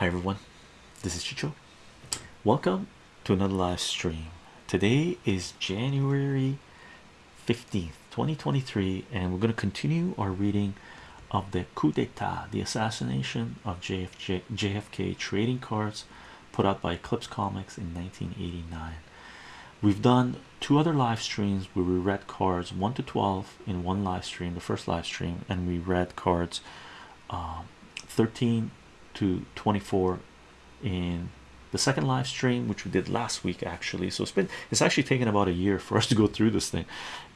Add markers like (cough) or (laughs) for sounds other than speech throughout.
Hi everyone, this is Chicho. Welcome to another live stream. Today is January 15th, 2023, and we're going to continue our reading of the coup d'etat, the assassination of JFJ, JFK trading cards put out by Eclipse Comics in 1989. We've done two other live streams where we read cards 1 to 12 in one live stream, the first live stream, and we read cards um, 13 to 24 in the second live stream, which we did last week actually. So it's been it's actually taken about a year (laughs) for us to go through this thing,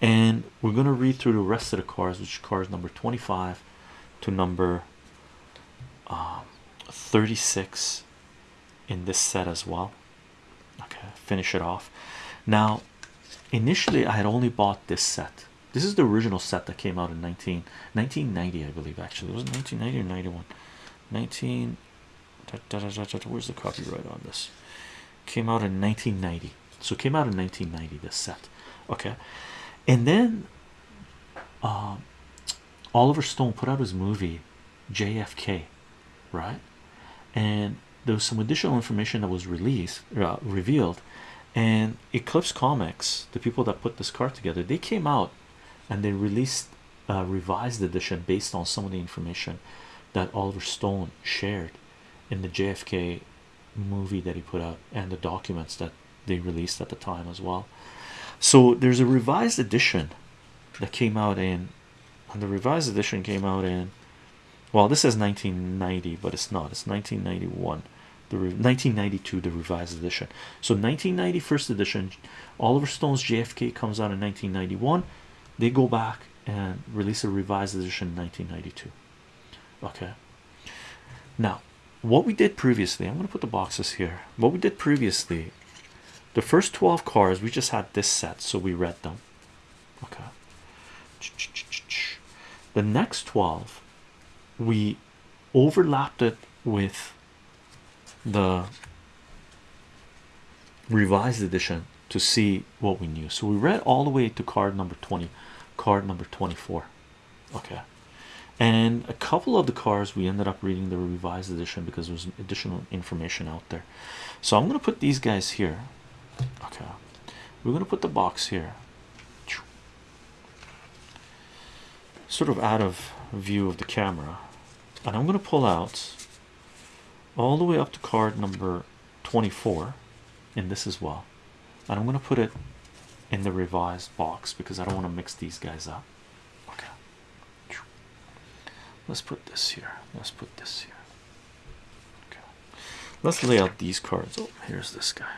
and we're gonna read through the rest of the cards, which cards number 25 to number um, 36 in this set as well. Okay, finish it off. Now, initially, I had only bought this set. This is the original set that came out in 19, 1990, I believe. Actually, it was 1990 or 91. 19. Da, da, da, where's the copyright on this? Came out in 1990. So came out in 1990. This set, okay, and then um, Oliver Stone put out his movie JFK, right? And there was some additional information that was released, uh, revealed, and Eclipse Comics, the people that put this card together, they came out and they released a revised edition based on some of the information that Oliver Stone shared in the JFK movie that he put out and the documents that they released at the time as well. So there's a revised edition that came out in, and the revised edition came out in, well, this is 1990, but it's not, it's 1991 the 1992 the revised edition. So 1990 first edition oliver stone's jfk comes out in 1991 they go back and release a revised edition in 1992 okay. Now what we did previously i'm going to put the boxes here. What we did previously the first 12 cards we just had this set so we read them. Okay. The next 12 we overlapped it with the revised edition to see what we knew. So we read all the way to card number 20, card number 24. Okay, and a couple of the cars we ended up reading the revised edition because there was additional information out there. So I'm going to put these guys here. Okay, we're going to put the box here, sort of out of view of the camera, and I'm going to pull out all the way up to card number 24 in this as well. And I'm going to put it in the revised box because I don't want to mix these guys up let's put this here. Let's put this here. Okay. Let's lay out these cards. Oh here's this guy.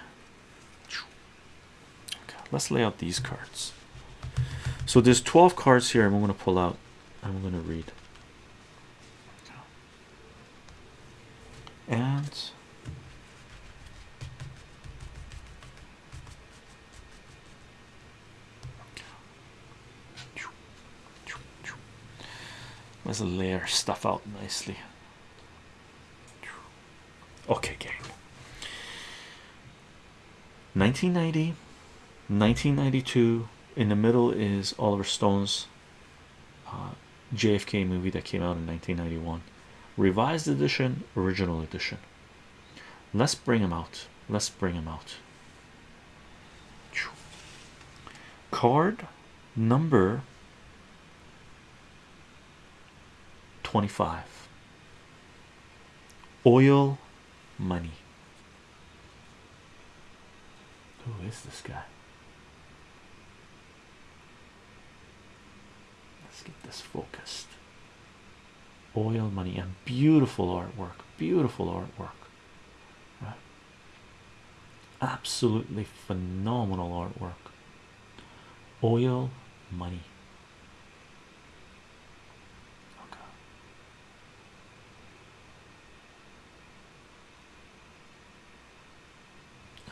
Okay let's lay out these cards. So there's 12 cards here I'm going to pull out I'm going to read and let's layer stuff out nicely. Okay gang. 1990 1992 in the middle is Oliver Stone's uh, JFK movie that came out in 1991 revised edition original edition. Let's bring him out. Let's bring him out. Card number 25 oil money. Who is this guy? Let's get this focused. Oil money and beautiful artwork beautiful artwork. Right? Absolutely phenomenal artwork. Oil money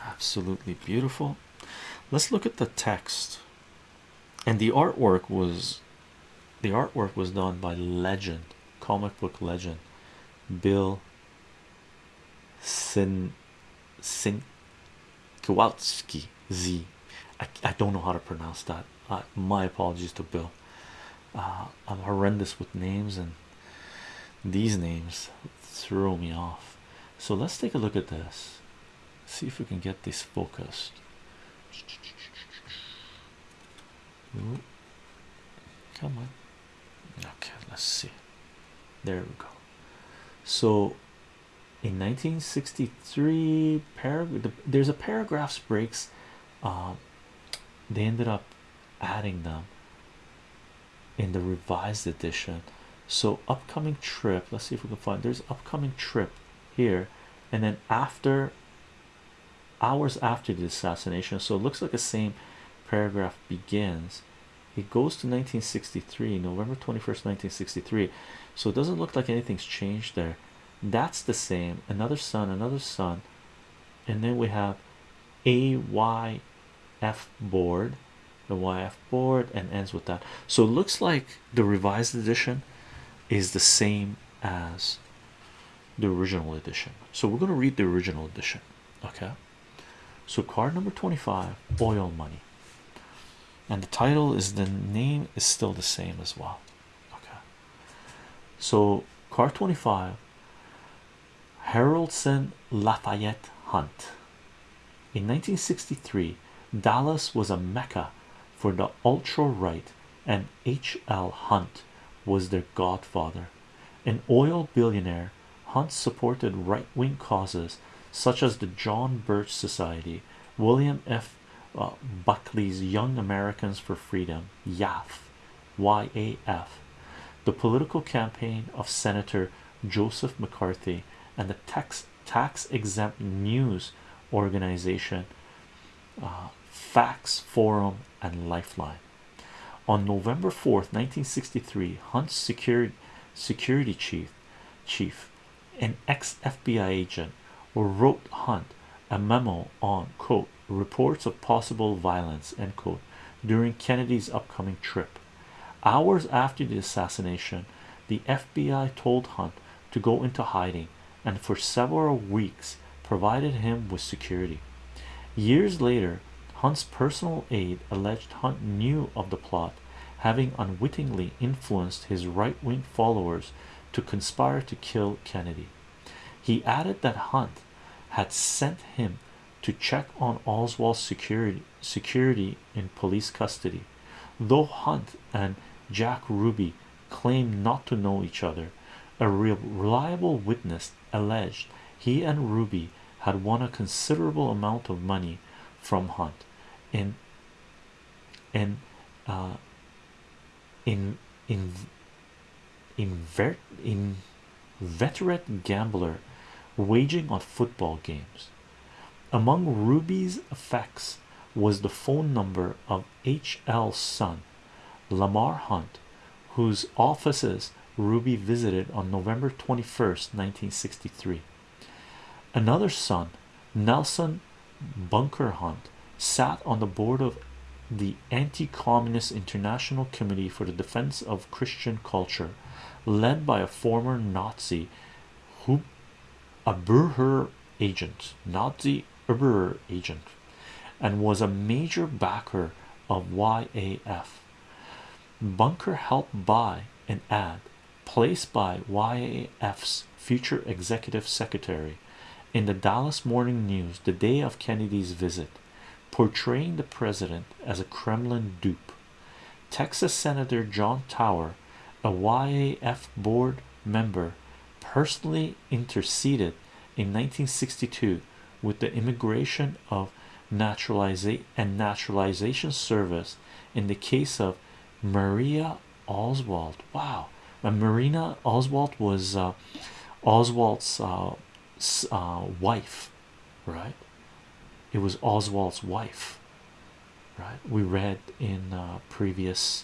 absolutely beautiful let's look at the text and the artwork was the artwork was done by legend comic book legend Bill Sin Sin Kowalski Z. I, I don't know how to pronounce that. Uh, my apologies to Bill. Uh, I'm horrendous with names, and these names throw me off. So let's take a look at this. See if we can get this focused. Come on. Okay, let's see. There we go. So in 1963, there's a paragraphs breaks. Um, they ended up adding them in the revised edition. So upcoming trip. Let's see if we can find. There's upcoming trip here, and then after hours after the assassination. So it looks like the same paragraph begins. It goes to 1963, November 21st, 1963. So it doesn't look like anything's changed there. That's the same. Another son, another son, and then we have AYF board, the YF board, and ends with that. So it looks like the revised edition is the same as the original edition. So we're going to read the original edition. Okay. So card number 25, oil money. And the title is the name is still the same as well. Okay. So card 25, Haroldson Lafayette Hunt. In 1963, Dallas was a mecca for the ultra right, and H.L. Hunt was their godfather. An oil billionaire, Hunt supported right wing causes such as the John Birch Society, William F. Uh, Buckley's Young Americans for Freedom, YAF, YAF, the political campaign of Senator Joseph McCarthy, and the tax tax exempt news organization uh, Facts Forum and Lifeline. On November 4th, 1963, Hunt's security security chief chief an ex-FBI agent wrote Hunt a memo on quote reports of possible violence end quote during Kennedy's upcoming trip. Hours after the assassination, the FBI told Hunt to go into hiding and for several weeks provided him with security. Years later, Hunt's personal aide alleged Hunt knew of the plot, having unwittingly influenced his right wing followers to conspire to kill Kennedy. He added that Hunt had sent him to check on Oswald's security security in police custody. Though Hunt and Jack Ruby claimed not to know each other, a reliable witness alleged he and Ruby had won a considerable amount of money from Hunt in in uh, in in in, in veteran gambler waging on football games. Among Ruby's effects was the phone number of H.L.'s son, Lamar Hunt, whose offices Ruby visited on November 21st, 1963. Another son, Nelson Bunker Hunt, sat on the board of the Anti-Communist International Committee for the Defense of Christian Culture, led by a former Nazi who a Burher agent, the Uber agent, and was a major backer of YAF. Bunker helped buy an ad placed by YAF's future executive secretary in the Dallas Morning News the day of Kennedy's visit, portraying the president as a Kremlin dupe. Texas Senator John Tower, a YAF board member, personally interceded in 1962 with the immigration of naturalization and naturalization service in the case of Maria Oswald. Wow, and Marina Oswald was uh, Oswald's uh, uh, wife, right? It was Oswald's wife, right? We read in uh, previous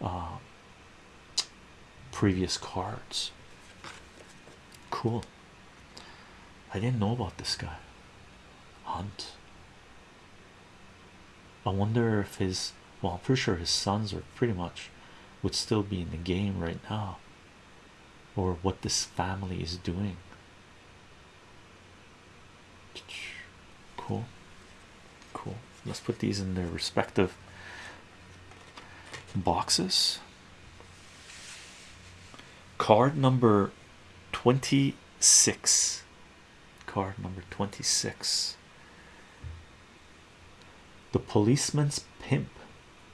uh, previous cards. Cool. I didn't know about this guy. Hunt. I wonder if his well, I'm pretty sure his sons are pretty much would still be in the game right now, or what this family is doing. Cool, cool. Let's put these in their respective boxes. Card number 26 card number 26 the policeman's pimp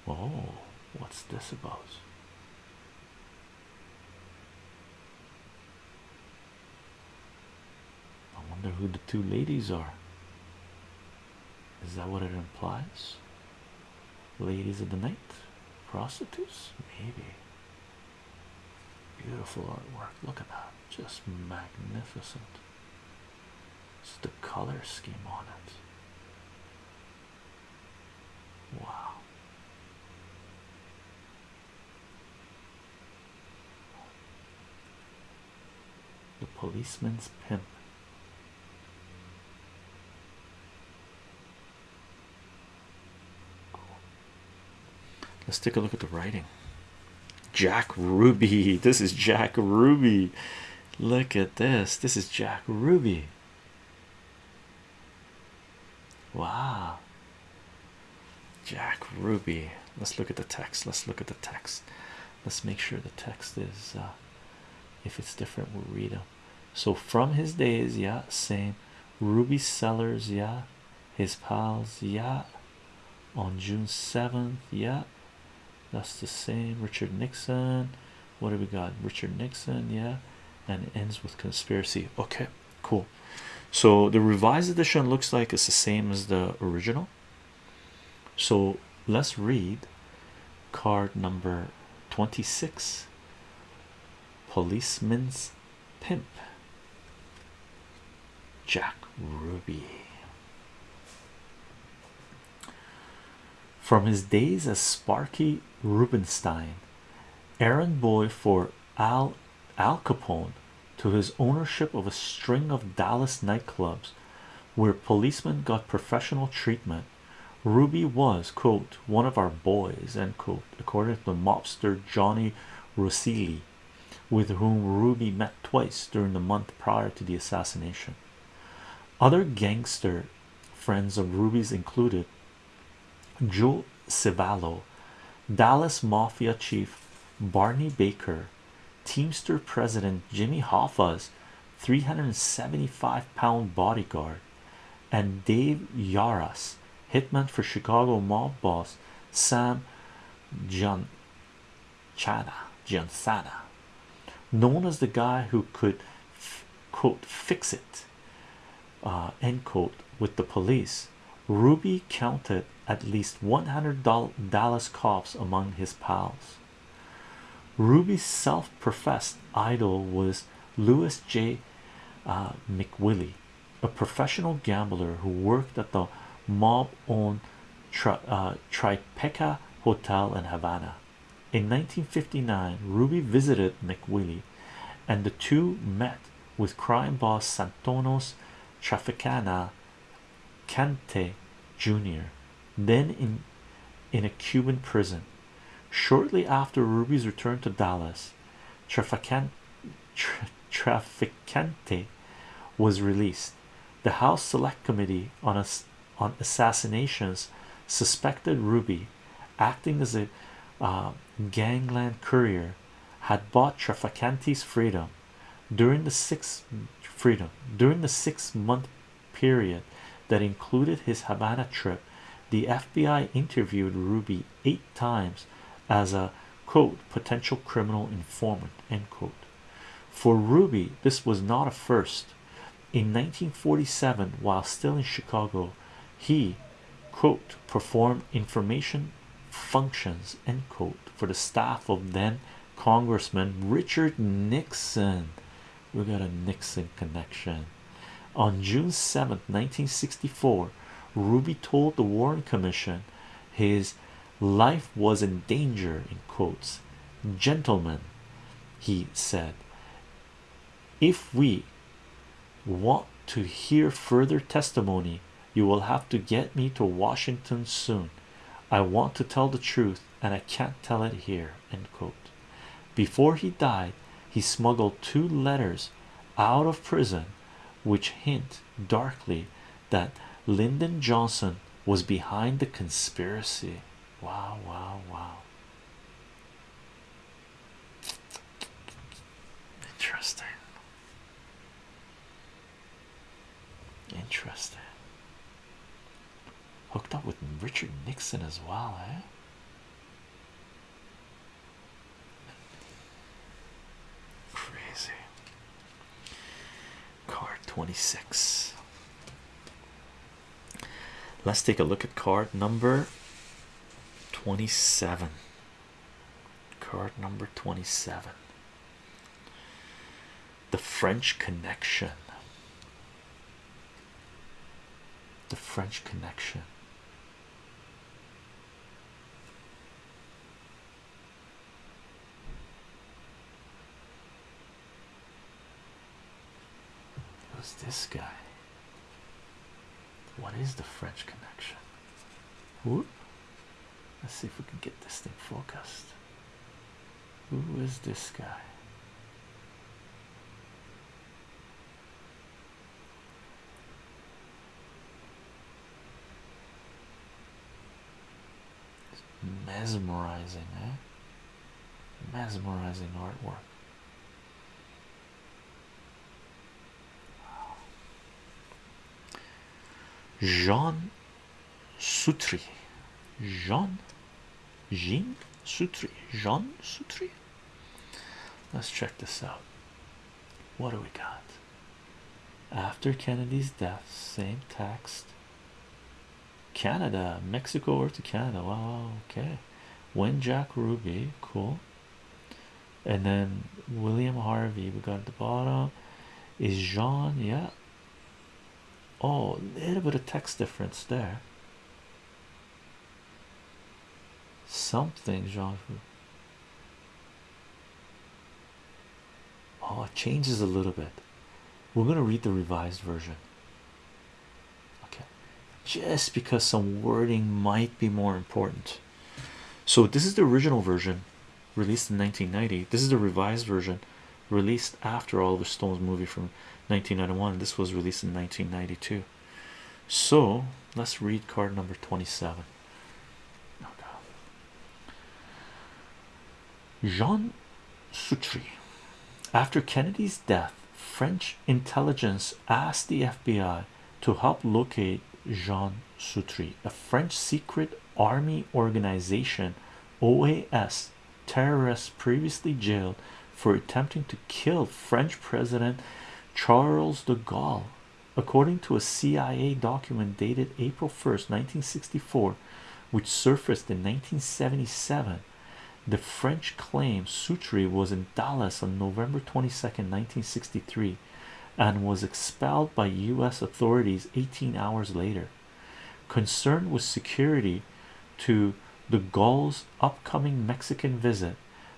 oh what's this about I wonder who the two ladies are. Is that what it implies? Ladies of the night? Prostitutes? Maybe. Beautiful artwork. Look at that. Just magnificent. It's the color scheme on it. Wow. The policeman's pimp. Let's take a look at the writing. Jack Ruby. (laughs) This is Jack Ruby. Look at this. This is Jack Ruby. Wow. Jack Ruby. Let's look at the text. Let's look at the text. Let's make sure the text is, uh, if it's different, we'll read them. So, from his days, yeah, same. Ruby Sellers, yeah. His pals, yeah. On June 7th, yeah. That's the same. Richard Nixon. What do we got? Richard Nixon, yeah. And ends with conspiracy. Okay, cool. So, the revised edition looks like it's the same as the original. So let's read card number 26 Policeman's Pimp Jack Ruby. From his days as Sparky Rubenstein, errand boy for Al Al Capone, to his ownership of a string of Dallas nightclubs where policemen got professional treatment Ruby was, quote, one of our boys, end quote, according to mobster Johnny Roselli, with whom Ruby met twice during the month prior to the assassination. Other gangster friends of Ruby's included Joe Civello, Dallas Mafia chief Barney Baker, Teamster president Jimmy Hoffa's 375 pound bodyguard, and Dave Yaras hitman for Chicago mob boss Sam John Chana known as the guy who could quote fix it uh, end quote with the police. Ruby counted at least 100 Dallas cops among his pals. Ruby's self-professed idol was Louis J. Uh, McWillie, a professional gambler who worked at the mob owned tri uh, Hotel in Havana. In 1959, Ruby visited McWillie and the two met with crime boss Santonos Traficana Cante Jr., then in, in a Cuban prison. Shortly after Ruby's return to Dallas, Trafficante, Tra was released. The House Select Committee on a on assassinations suspected Ruby, acting as a uh, gangland courier, had bought Trafficante's freedom during the six freedom during the six month period that included his Havana trip. The FBI interviewed Ruby eight times as a quote potential criminal informant end quote. For Ruby, this was not a first. In 1947, while still in Chicago, he quote performed information functions end quote for the staff of then Congressman Richard Nixon. We got a Nixon connection. On June 7 1964, Ruby told the Warren Commission his life was in danger in quotes. Gentlemen, he said, if we want to hear further testimony you will have to get me to Washington soon. I want to tell the truth and I can't tell it here. End quote. Before he died, he smuggled two letters out of prison which hint darkly that Lyndon Johnson was behind the conspiracy. Wow, wow, wow. Interesting. Interesting. Hooked up with Richard Nixon as well, eh? Crazy. Card 26. Let's take a look at card number 27. Card number 27. The French Connection. The French Connection. Who's this guy? What is the French connection? Whoop. Let's see if we can get this thing focused. Who is this guy? mesmerizing, eh? Mesmerizing artwork. Jean Sutri. Jean Jean Sutri. Jean Sutri. Let's check this out. What do we got? After Kennedy's death, same text. Canada, Mexico or to Canada. Wow, okay. When Jack Ruby, cool. And then William Harvey, we got at the bottom. Is Jean, yeah. Oh, a little bit of text difference there. Something, Jean. Oh, it changes a little bit. We're going to read the revised version. Okay, just because some wording might be more important. So, this is the original version released in 1990. This is the revised version released after Oliver Stone's movie from 1991. This was released in 1992. So, let's read card number 27. Jean Sutri. After Kennedy's death, French intelligence asked the FBI to help locate Jean Sutri, a French secret army organization, OAS, terrorists previously jailed for attempting to kill French President Charles de Gaulle. According to a CIA document dated April 1st, 1964, which surfaced in 1977, the French claim Sutri was in Dallas on November 22nd, 1963, and was expelled by U.S. authorities 18 hours later. Concerned with security to the Gaulle's upcoming Mexican visit,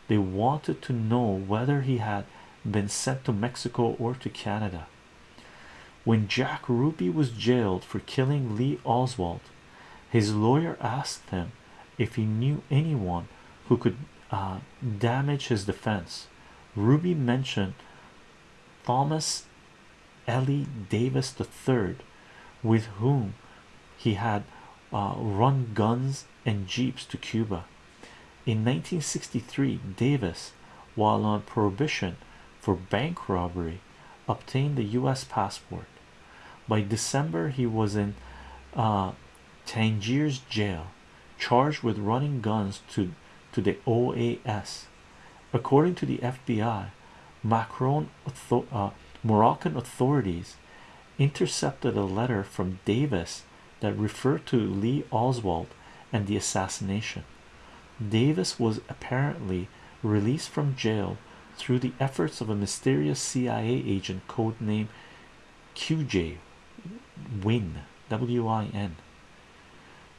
they wanted to know whether he had been sent to Mexico or to Canada. When Jack Ruby was jailed for killing Lee Oswald, his lawyer asked him if he knew anyone who could uh, damage his defense. Ruby mentioned Thomas Ellie Davis III, with whom he had uh, run guns and jeeps to Cuba. In 1963, Davis, while on prohibition for bank robbery, obtained the U.S. passport. By December, he was in uh, Tangiers jail, charged with running guns to, to the OAS. According to the FBI, Macron uh, Moroccan authorities intercepted a letter from Davis that referred to Lee Oswald and the assassination. Davis was apparently released from jail through the efforts of a mysterious CIA agent codenamed QJ Win W-I-N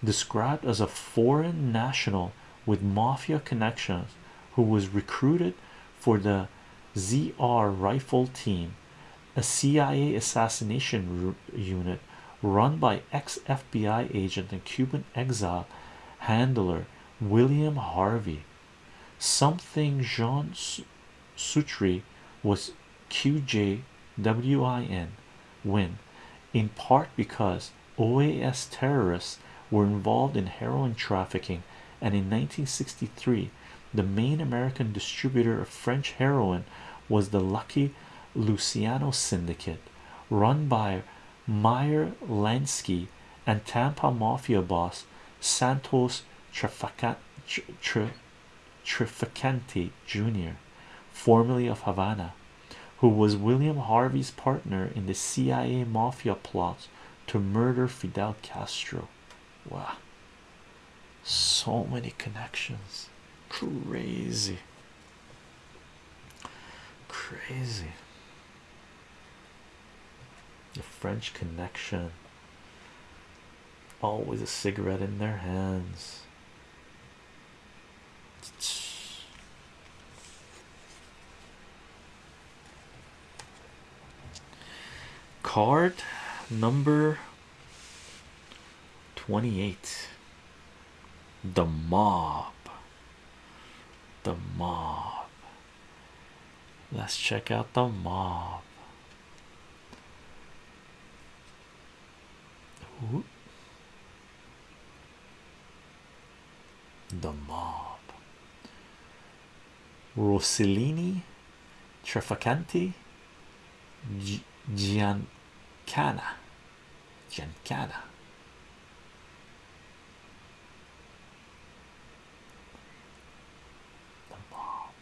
described as a foreign national with mafia connections who was recruited for the ZR rifle team a CIA assassination unit run by ex-FBI agent and Cuban exile handler William Harvey. Something Jean Sutri was QJWIN win in part because OAS terrorists were involved in heroin trafficking and in 1963 the main American distributor of French heroin was the Lucky Luciano syndicate run by Meyer Lansky and Tampa Mafia boss Santos Trafficante Jr., formerly of Havana, who was William Harvey's partner in the CIA mafia plots to murder Fidel Castro. Wow, so many connections, crazy, crazy. The French connection, always a cigarette in their hands. Card number 28 The Mob. The Mob. Let's check out the mob. The mob. Rossellini, Trafficante, Giancana, Giancana. The mob.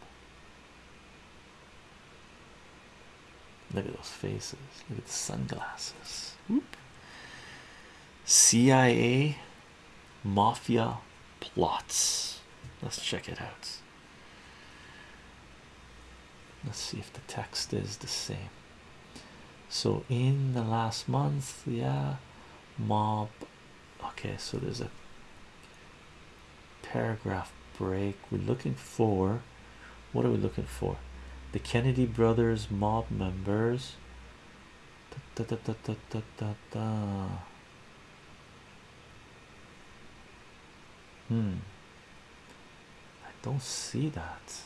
Look at those faces. Look at the sunglasses. Whoop. CIA Mafia plots. Let's check it out. Let's see if the text is the same. So, in the last month, yeah, mob. Okay, so there's a paragraph break. We're looking for what are we looking for? The Kennedy brothers, mob members. Da, da, da, da, da, da, da. Hmm. I don't see that.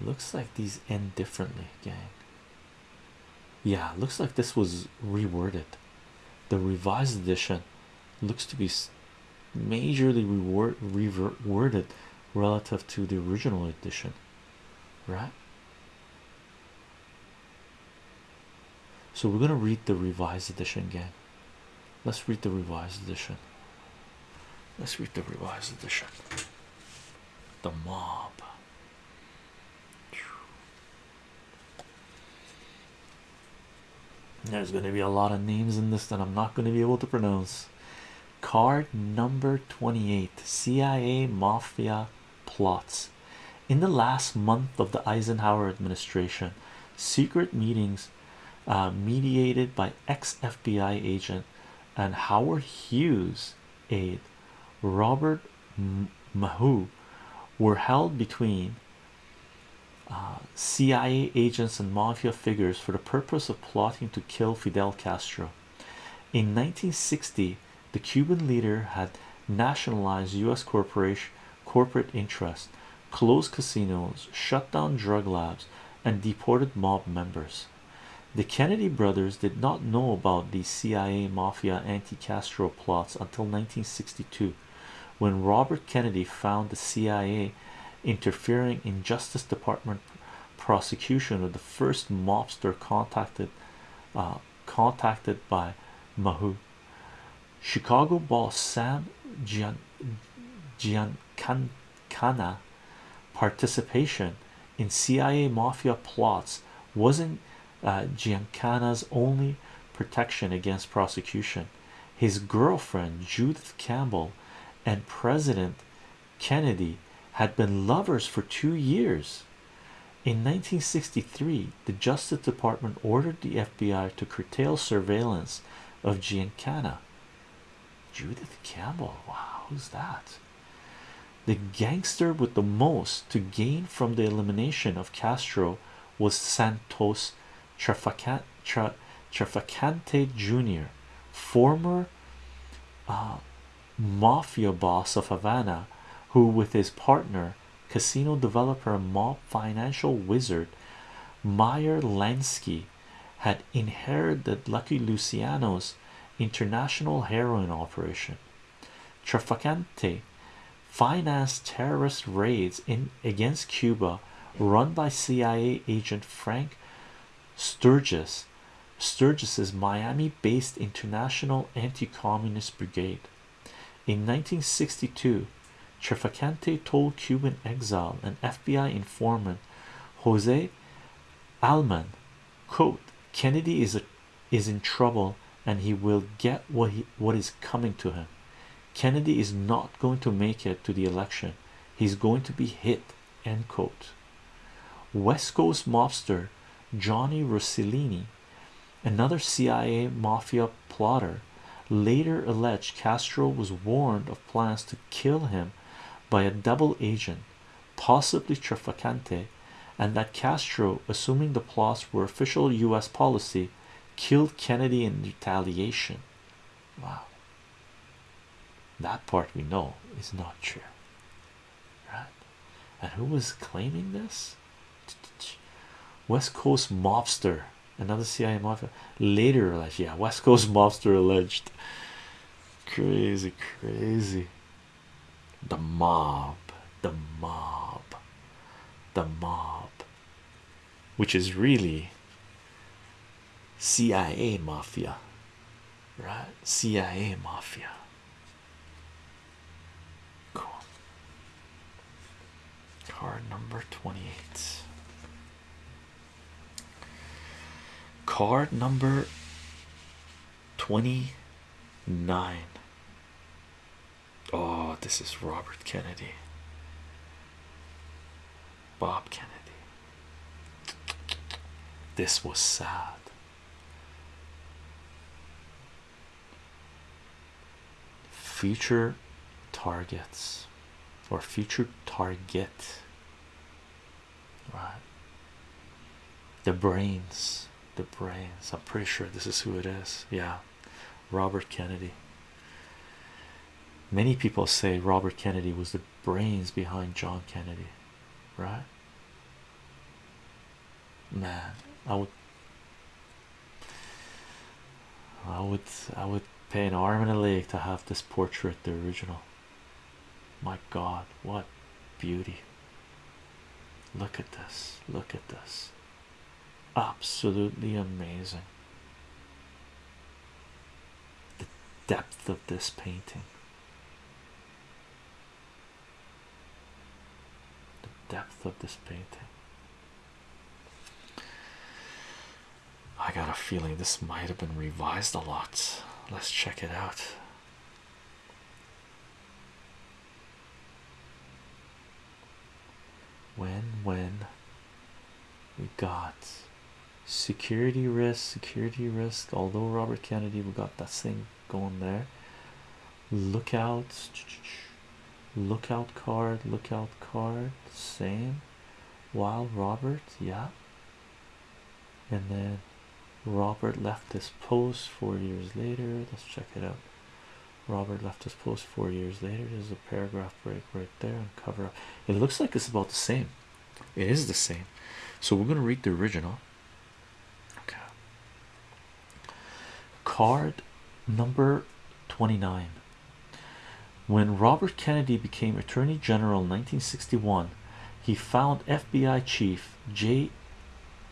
Looks like these end differently, gang. Yeah, looks like this was reworded. The revised edition looks to be majorly reworded relative to the original edition, right? So we're gonna read the revised edition again. Let's read the revised edition. Let's read the revised edition. The mob. There's going to be a lot of names in this that I'm not going to be able to pronounce. Card number 28 CIA Mafia plots. In the last month of the Eisenhower administration, secret meetings uh, mediated by ex FBI agent and Howard Hughes aide Robert Maheu were held between uh, CIA agents and mafia figures for the purpose of plotting to kill Fidel Castro. In 1960, the Cuban leader had nationalized U.S. corporation corporate interests, closed casinos, shut down drug labs, and deported mob members. The Kennedy brothers did not know about the CIA mafia anti-Castro plots until 1962, when Robert Kennedy found the CIA interfering in Justice Department prosecution of the first mobster contacted uh, contacted by Maheu. Chicago boss Sam Gian Giancana participation in CIA mafia plots wasn't uh, Giancana's only protection against prosecution. His girlfriend Judith Campbell and President Kennedy had been lovers for two years. In 1963, the Justice Department ordered the FBI to curtail surveillance of Giancana. Judith Campbell, wow, who's that? The gangster with the most to gain from the elimination of Castro was Santos Trafficante, Jr., former uh, mafia boss of Havana who with his partner casino developer and mob financial wizard Meyer Lansky had inherited Lucky Luciano's international heroin operation. Trafficante financed terrorist raids in against Cuba run by CIA agent Frank Sturgis, Sturgis's Miami-based International Anti-Communist Brigade. In 1962, Trafficante told Cuban exile and FBI informant Jose Alman, quote, Kennedy is a, is in trouble and he will get what he what is coming to him. Kennedy is not going to make it to the election. He's going to be hit. End quote. West Coast mobster Johnny Rossellini, another CIA mafia plotter, later alleged Castro was warned of plans to kill him by a double agent, possibly Trafficante, and that Castro, assuming the plots were official US policy, killed Kennedy in retaliation. Wow, that part we know is not true, right? And who was claiming this? West Coast mobster, another CIA mafia later alleged, yeah, West Coast mobster alleged. Crazy, crazy. The mob, the mob, the mob, which is really CIA mafia, right? CIA mafia. Cool. Card number 28. Card number 29. Oh, this is Robert Kennedy. Bob Kennedy. This was sad. Future targets or future target, right? The brains, the brains. I'm pretty sure this is who it is. Yeah, Robert Kennedy. Many people say Robert Kennedy was the brains behind John Kennedy, right? Man, I would, I would, I would pay an arm and a leg to have this portrait, the original. My God, what beauty! Look at this, look at this, absolutely amazing. The depth of this painting. The depth of this painting. I got a feeling this might have been revised a lot. Let's check it out. When, when we got security risk, security risk, although Robert Kennedy, we got that thing going there. Lookout, lookout card, lookout card, same. While Robert, yeah, and then Robert left this post four years later. Let's check it out. Robert left his post four years later. There's a paragraph break right there and cover up. It looks like it's about the same. It is the same. So we're going to read the original. Okay. Card number 29. When Robert Kennedy became Attorney General in 1961, he found FBI Chief J.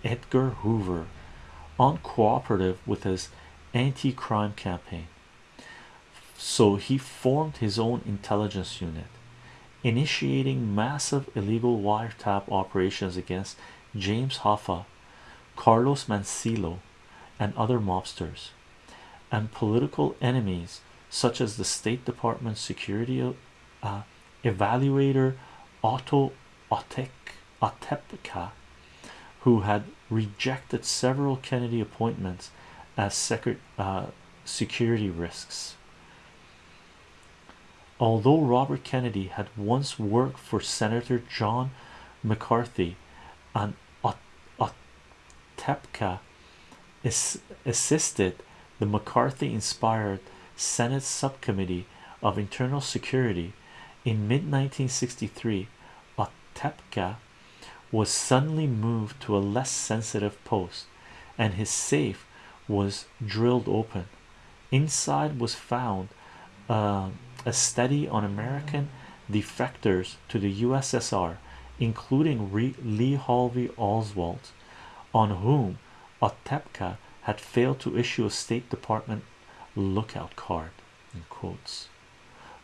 Edgar Hoover uncooperative with his anti-crime campaign so he formed his own intelligence unit initiating massive illegal wiretap operations against James Hoffa, Carlos Marcello, and other mobsters, and political enemies such as the State Department security uh, evaluator Otto Otepka, who had rejected several Kennedy appointments as secret uh, security risks. Although Robert Kennedy had once worked for Senator John McCarthy, and Otepka assisted the McCarthy-inspired Senate Subcommittee of Internal Security in mid-1963, Otepka was suddenly moved to a less sensitive post, and his safe was drilled open. Inside was found uh, a study on American defectors to the USSR, including Lee Harvey Oswald, on whom Otepka had failed to issue a State Department lookout card in quotes.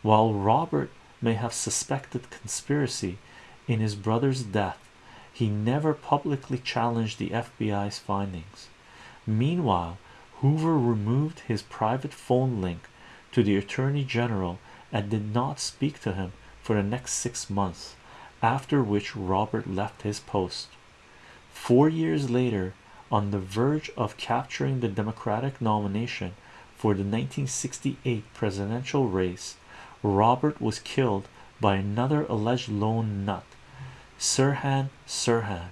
While Robert may have suspected conspiracy in his brother's death, he never publicly challenged the FBI's findings. Meanwhile, Hoover removed his private phone link to the Attorney General and did not speak to him for the next six months, after which Robert left his post. Four years later, on the verge of capturing the Democratic nomination for the 1968 presidential race, Robert was killed by another alleged lone nut, Sirhan Sirhan.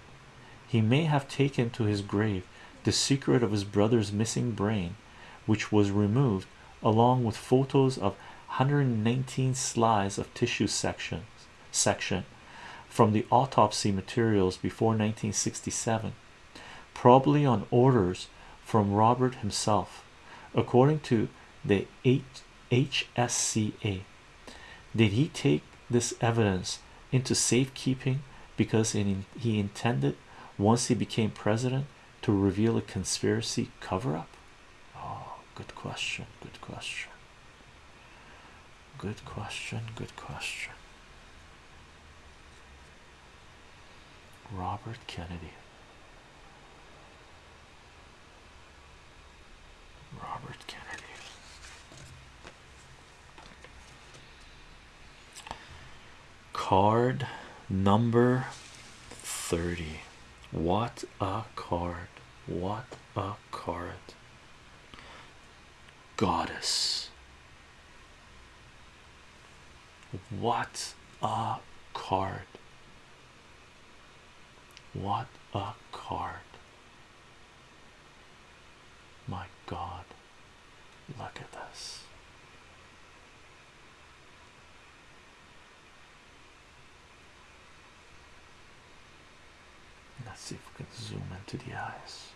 He may have taken to his grave the secret of his brother's missing brain, which was removed along with photos of 119 slides of tissue sections section from the autopsy materials before 1967 probably on orders from Robert himself according to the HSCA did he take this evidence into safekeeping because he intended once he became president to reveal a conspiracy cover-up? Oh good question good question good question good question. Robert Kennedy. Robert Kennedy. Card number 30 what a card. What a card. Goddess what a card. What a card. My god. Look at this. Let's see if we can zoom into the eyes.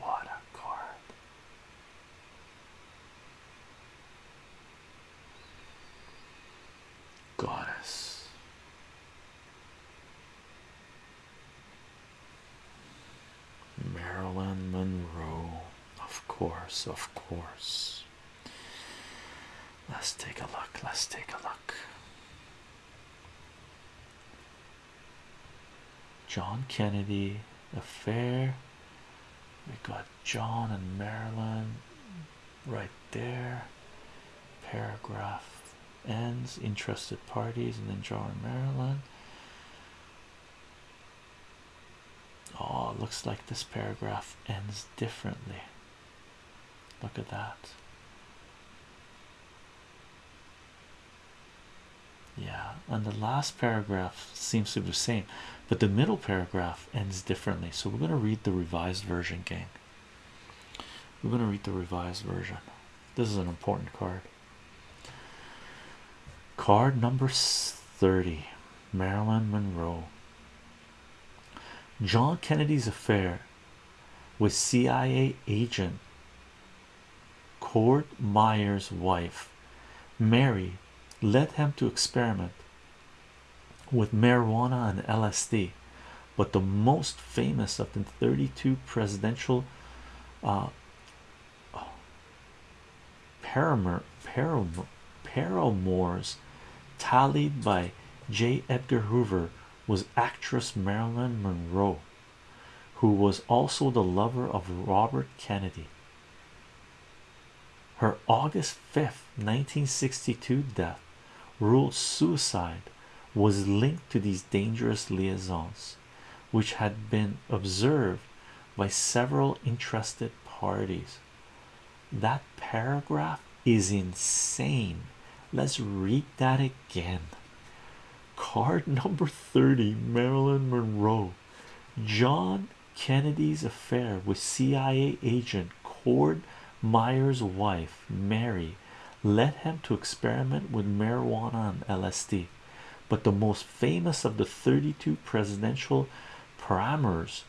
What a card. Goddess. Marilyn Monroe, of course, of course. Let's take a look. Let's take a look. John Kennedy affair. We got John and Marilyn right there. Paragraph ends. Interested parties, and then John and Marilyn. Oh, looks like this paragraph ends differently. Look at that. Yeah, and the last paragraph seems to be the same, but the middle paragraph ends differently. So we're going to read the revised version, gang. We're going to read the revised version. This is an important card. Card number 30 Marilyn Monroe. John Kennedy's affair with CIA agent Cord Meyer's wife, Mary, led him to experiment with marijuana and LSD, but the most famous of the 32 presidential uh, paramour, paramour, paramours tallied by J. Edgar Hoover was actress Marilyn Monroe, who was also the lover of Robert Kennedy. Her August 5th, 1962 death, ruled suicide, was linked to these dangerous liaisons, which had been observed by several interested parties. That paragraph is insane. Let's read that again. Card (laughs) number 30 Marilyn Monroe. John Kennedy's affair with CIA agent Cord Meyer's wife, Mary, led him to experiment with marijuana and LSD. But the most famous of the 32 presidential parameters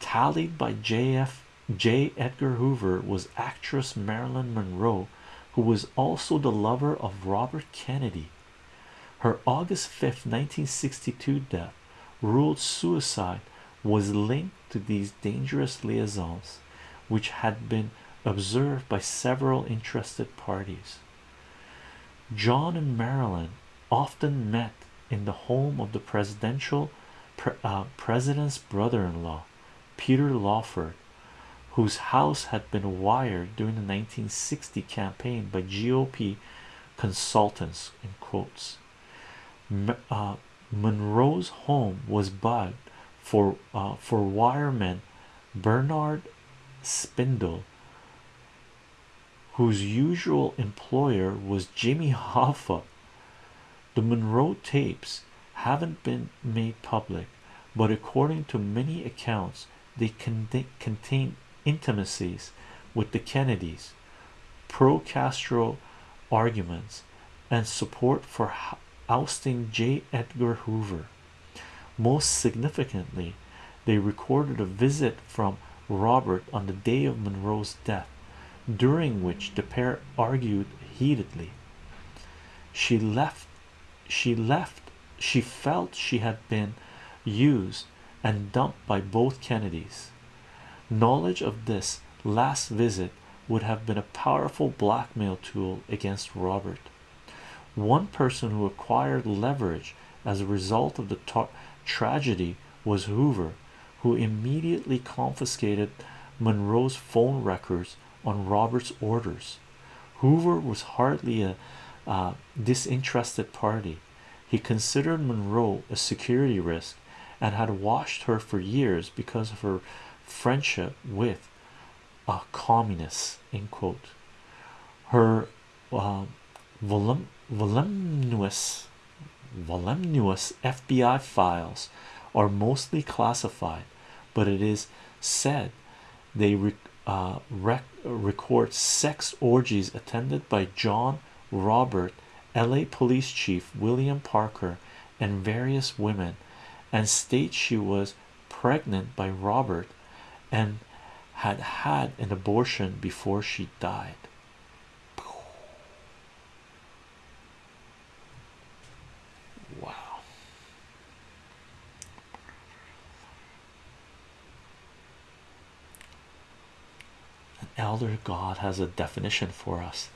tallied by JF J. Edgar Hoover was actress Marilyn Monroe, who was also the lover of Robert Kennedy. Her August 5th, 1962 death ruled suicide was linked to these dangerous liaisons, which had been observed by several interested parties. John and Marilyn often met in the home of the presidential uh, president's brother-in-law, Peter Lawford, whose house had been wired during the 1960 campaign by GOP consultants in quotes. Uh, Monroe's home was bugged for uh, for wireman Bernard Spindel, whose usual employer was Jimmy Hoffa. The Monroe tapes haven't been made public, but according to many accounts, they contain intimacies with the Kennedys, pro Castro arguments, and support for ousting J. Edgar Hoover. Most significantly, they recorded a visit from Robert on the day of Monroe's death, during which the pair argued heatedly. She left, she left, she felt she had been used and dumped by both Kennedys. Knowledge of this last visit would have been a powerful blackmail tool against Robert. One person who acquired leverage as a result of the tragedy was Hoover, who immediately confiscated Monroe's phone records on Robert's orders. Hoover was hardly a uh, disinterested party. He considered Monroe a security risk and had watched her for years because of her friendship with a communist. In quote, her uh, volum voluminous, voluminous FBI files are mostly classified, but it is said they rec uh, rec record sex orgies attended by John Robert, LA Police Chief William Parker, and various women, and states she was pregnant by Robert and had had an abortion before she died. Elder god has a definition for us.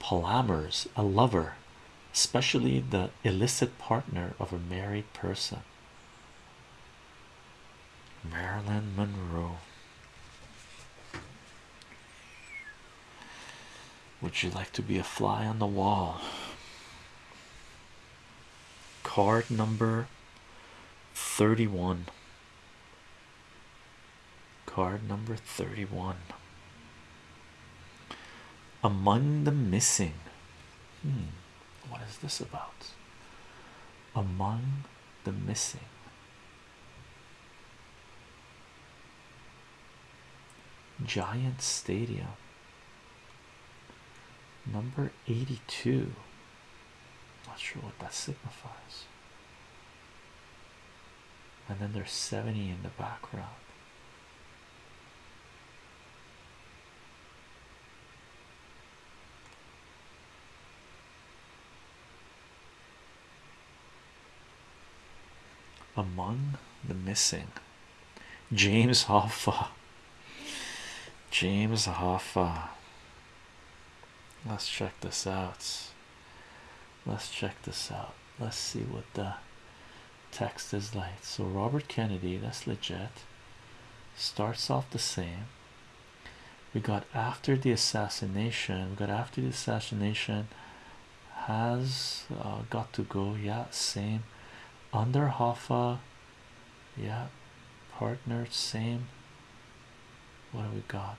Palamers, a lover, especially the illicit partner of a married person. Marilyn Monroe. Would you like to be a fly on the wall? Card number 31. Card number 31. Among the missing. Hmm, what is this about? Among the missing. Giant Stadium number 82 not sure what that signifies and then there's 70 in the background among the missing. James Hoffa. James Hoffa. Let's check this out. Let's check this out. Let's see what the text is like. So Robert Kennedy that's legit starts off the same. We got after the assassination. We got after the assassination has uh, got to go. Yeah same under Hoffa. Yeah. Partner same. What do we got?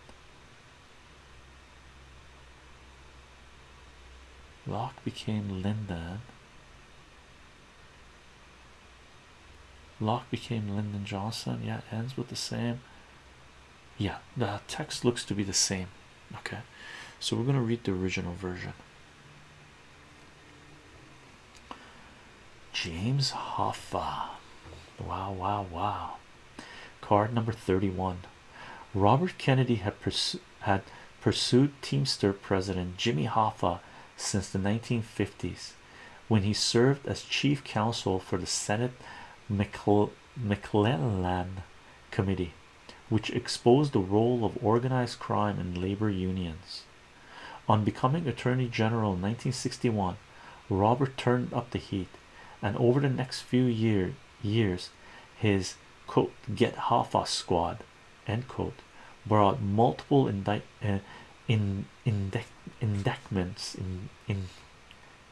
Locke became Lyndon Locke became Lyndon Johnson. Yeah ends with the same. Yeah the text looks to be the same. Okay. So we're going to read the original version James Hoffa. Wow wow wow. Card number 31 Robert Kennedy had had pursued Teamster president Jimmy Hoffa since the 1950s when he served as chief counsel for the Senate McClellan Committee, which exposed the role of organized crime in labor unions. On becoming Attorney General in 1961, Robert turned up the heat, and over the next few year, years, his quote get Hoffa squad end quote brought multiple indict uh, in indictments in in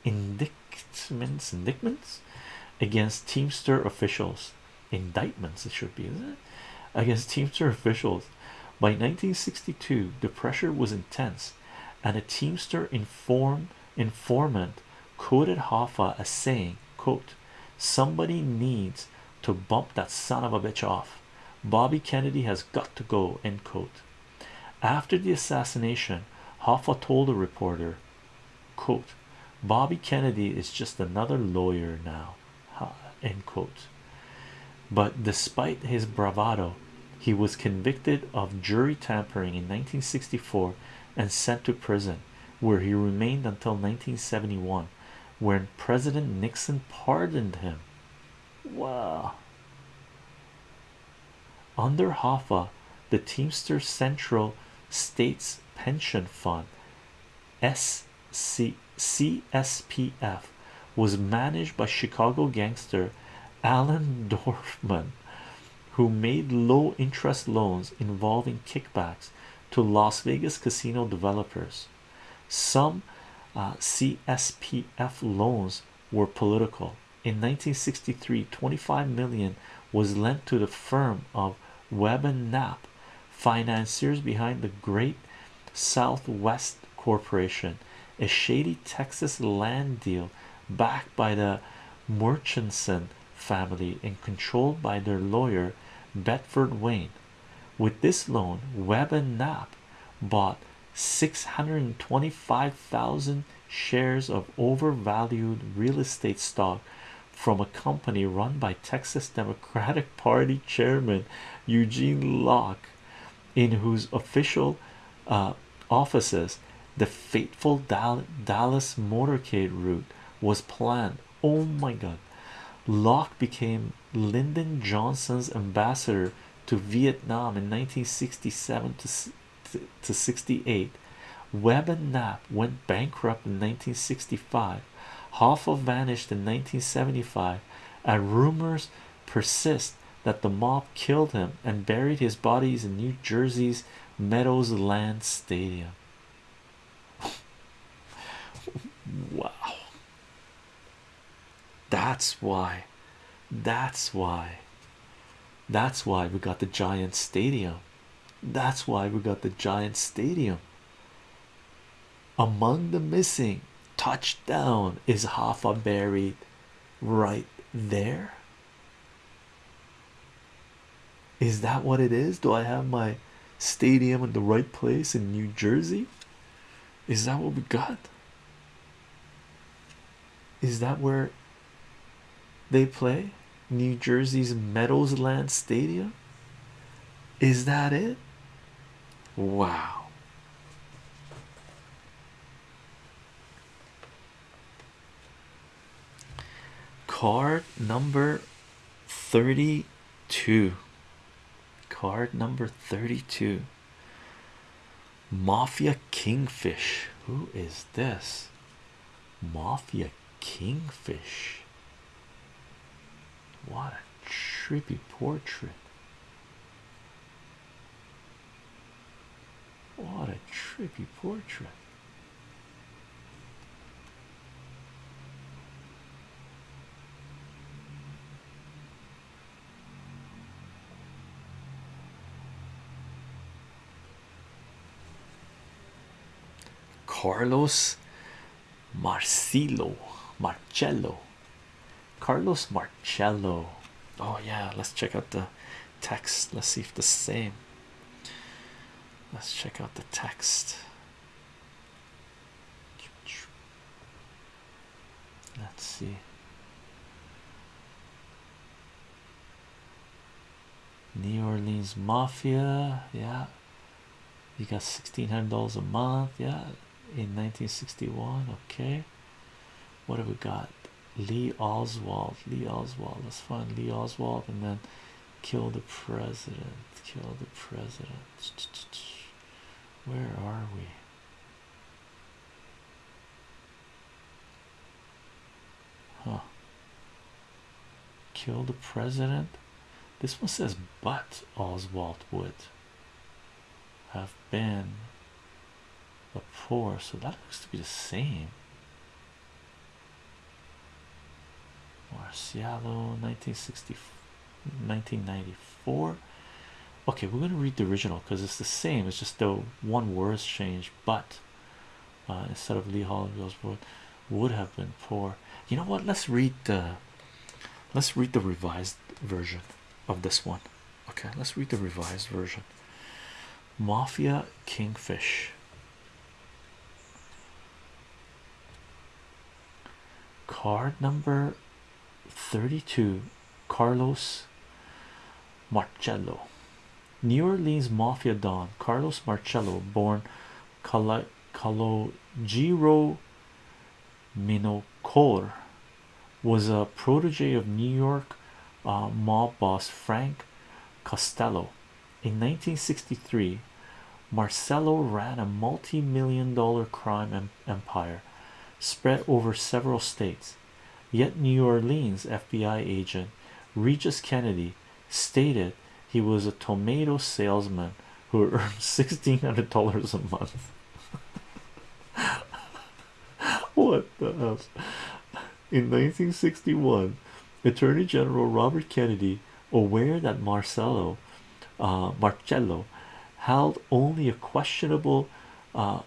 indictments against Teamster officials. Indictments it should be isn't it? Against Teamster officials. By 1962 the pressure was intense and a Teamster inform informant quoted Hoffa as saying quote somebody needs to bump that son of a bitch off. Bobby Kennedy has got to go end quote. After the assassination Hoffa told a reporter quote Bobby Kennedy is just another lawyer now end quote. But despite his bravado he was convicted of jury tampering in 1964 and sent to prison where he remained until 1971 when President Nixon pardoned him. Wow. Under Hoffa the Teamster Central States Pension Fund SC CSPF was managed by Chicago gangster Allen Dorfman who made low interest loans involving kickbacks to Las Vegas casino developers. Some uh, CSPF loans were political in 1963 25 million was lent to the firm of Webb and Knapp financiers behind the Great Southwest Corporation a shady Texas land deal backed by the Murchison family and controlled by their lawyer Bedford Wayne. With this loan, Webb and Knapp bought 625,000 shares of overvalued real estate stock from a company run by Texas Democratic (laughs) Party chairman Eugene Locke, in whose official uh, offices the fateful Dallas motorcade route was planned. Oh my god! Locke became Lyndon Johnson's ambassador to Vietnam in 1967 to, to 68. Webb and Knapp went bankrupt in 1965. Hoffa vanished in 1975, and rumors persist that the mob killed him and buried his bodies in New Jersey's Meadows Land Stadium. (laughs) wow, that's why, that's why, that's why we got the giant stadium. That's why we got the giant stadium. Among the missing, touchdown is Hoffa buried right there. Is that what it is? Do I have my stadium in the right place in New Jersey? Is that what we got? Is that where they play? New Jersey's Meadowsland Stadium? Is that it? Wow. Card number 32. Card number 32. Mafia Kingfish. Who is this? Mafia Kingfish. What a trippy portrait. What a trippy portrait. Carlos Marcelo Marcello. Carlos Marcello. Oh yeah let's check out the text. Let's see if the same let's check out the text let's see New Orleans Mafia yeah you got sixteen hundred dollars a month, yeah, in 1961. Okay, what have we got? Lee Oswald, Lee Oswald. Let's find Lee Oswald and then kill the president. Kill the president. Where are we? Huh. Kill the president. This one says, but Oswald would have been a poor, so that looks to be the same. Marcialo 1960 1994 okay we're going to read the original because it's the same it's just the one word's changed but uh, instead of Lee Holland Osborne would have been poor. You know what? Let's read the let's read the revised version of this one. Okay let's read the revised version. Mafia Kingfish. Card number 32 Carlos Marcello New Orleans Mafia Don Carlos Marcello born Calo Calogero Minacore was a protege of New York uh, mob boss Frank Costello. In 1963 Marcello ran a multi-million dollar crime empire spread over several states. Yet New Orleans FBI agent Regis Kennedy stated he was a tomato salesman who earned (laughs) $1600 a month. (laughs) What the hell? In 1961 attorney general robert kennedy aware that Marcello, uh, marcello held only a questionable uh,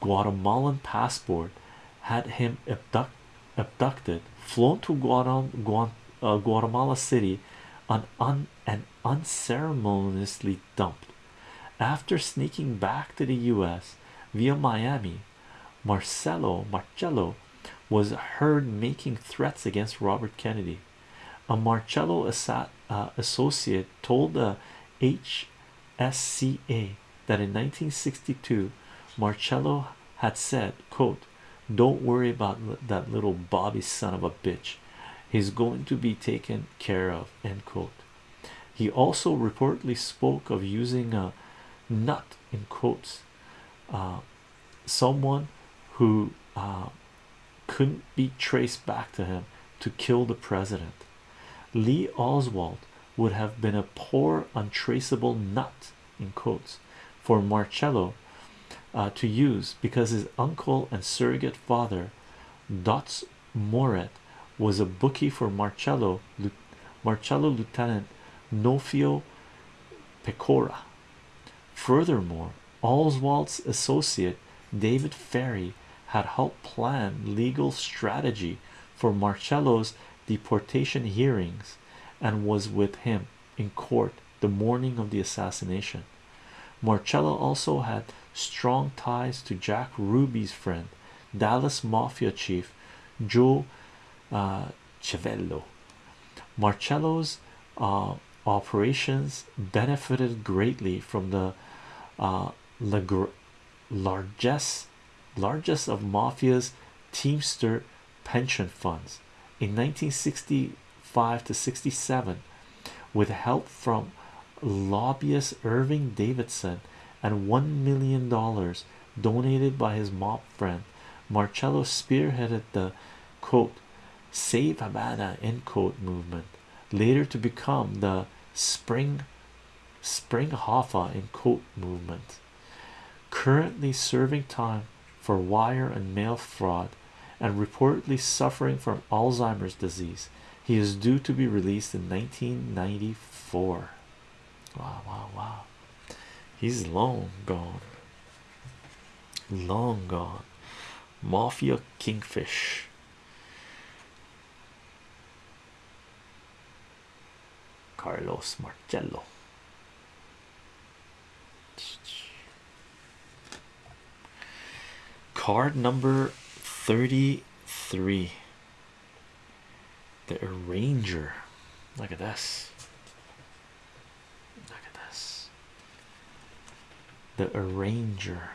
guatemalan passport had him abduct, abducted flown to Guatem uh, guatemala city on un and unceremoniously dumped after sneaking back to the US via Miami Marcelo Marcello was heard making threats against Robert Kennedy. A Marcello uh, associate told the HSCA that in 1962 Marcello had said, quote, don't worry about that little Bobby son of a bitch. He's going to be taken care of, end quote. He also reportedly spoke of using a nut in quotes uh, someone who uh, couldn't be traced back to him to kill the president. Lee Oswald would have been a poor, untraceable nut in quotes for Marcello uh, to use because his uncle and surrogate father, Dutz Murret, was a bookie for Marcello, Marcello Lieutenant Nofio Pecora. Furthermore, Oswald's associate David Ferrie had helped plan legal strategy for Marcello's deportation hearings and was with him in court the morning of the assassination. Marcello also had strong ties to Jack Ruby's friend, Dallas Mafia chief Joe uh, Civello. Marcello's uh, operations benefited greatly from the uh, largest largest of mafia's teamster pension funds in 1965 to 67 with help from lobbyist Irving Davidson and one million dollars donated by his mob friend Marcello spearheaded the quote save Havana end quote movement. Later to become the spring spring Hoffa in quote movement. Currently serving time for wire and mail fraud and reportedly suffering from Alzheimer's disease. He is due to be released in 1994 wow wow wow. He's long gone. Long gone. Mafia kingfish Carlos Marcello card number 33 the arranger look at this look at this the arranger.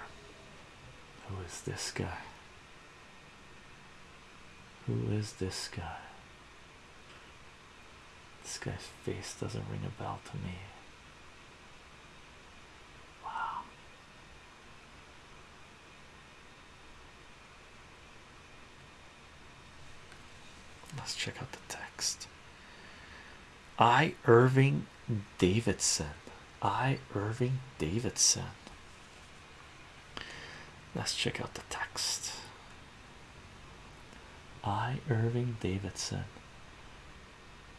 Who is this guy? Who is this guy? This guy's face doesn't ring a bell to me. Wow. Let's check out the text. I Irving Davidson. I Irving Davidson. Let's check out the text. I Irving Davidson.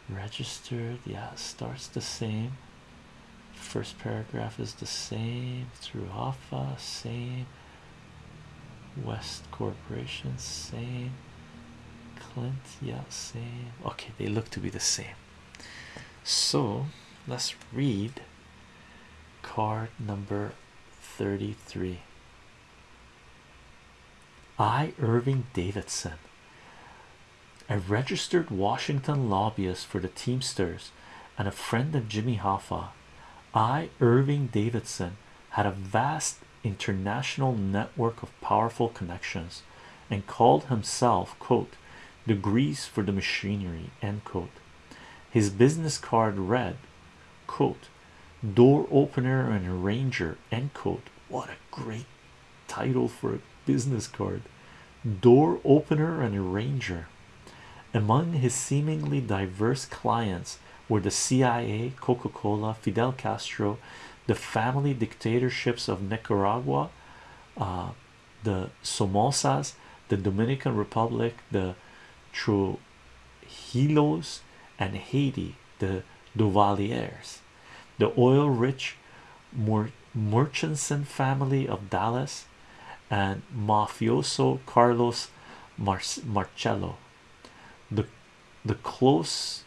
Registered, yeah, starts the same. First paragraph is the same through alpha same. West Corporation, same. Clint, yeah, same. Okay, they look to be the same. So let's read card number 33. I, Irving Davidson, a registered Washington lobbyist for the Teamsters and a friend of Jimmy Hoffa, I, Irving Davidson, had a vast international network of powerful connections and called himself, quote, the grease for the machinery, end quote. His business card read, quote, door opener and arranger, end quote. What a great title for a business card. Door opener and arranger. Among his seemingly diverse clients were the CIA, Coca Cola, Fidel Castro, the family dictatorships of Nicaragua, uh, the Somozas, the Dominican Republic, the Trujillos, and Haiti, the Duvaliers, the oil rich Murchison family of Dallas, and mafioso Carlos Marcello. The the close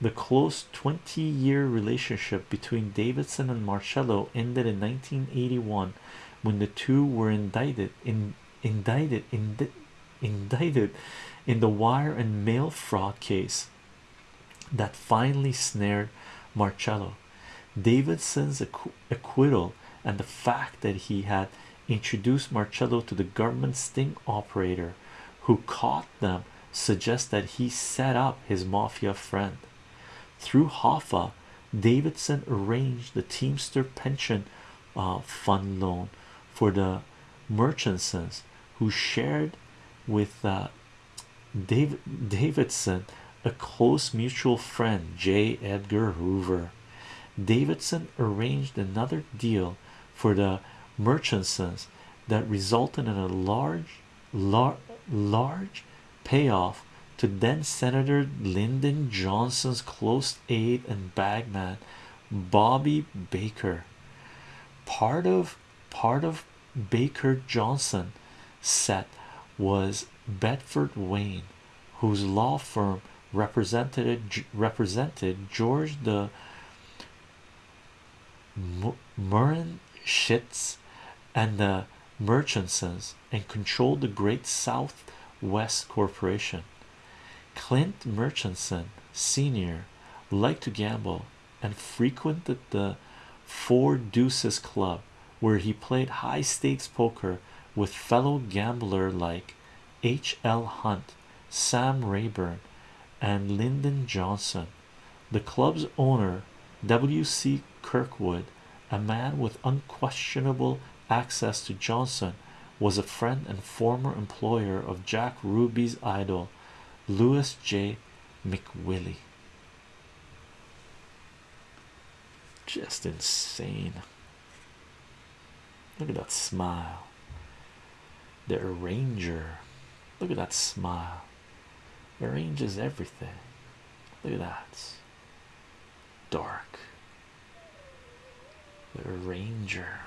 the close 20 year relationship between Davidson and Marcello ended in 1981 when the two were indicted in indicted in indicted in the wire and mail fraud case that finally snared Marcello. Davidson's acquittal and the fact that he had introduced Marcello to the government sting operator who caught them suggest that he set up his mafia friend. Through Hoffa, Davidson arranged the Teamster pension uh, fund loan for the Murchisons, who shared with uh, David Davidson a close mutual friend, J. Edgar Hoover. Davidson arranged another deal for the Murchisons that resulted in a large, lar large payoff to then Senator Lyndon Johnson's close aide and bagman Bobby Baker. Part of part of Baker Johnson set was Bedford Wayne, whose law firm represented represented George the Murren Schitz and the Murchisons and controlled the Great South West Corporation. Clint Murchison Sr. liked to gamble and frequented the Four Deuces Club, where he played high stakes poker with fellow gambler like H. L. Hunt, Sam Rayburn, and Lyndon Johnson. The club's owner, W. C. Kirkwood, a man with unquestionable access to Johnson, was a friend and former employer of Jack Ruby's idol, Louis J. McWillie. Just insane. Look at that smile. The arranger. Look at that smile. Arranges everything. Look at that. Dark. The arranger.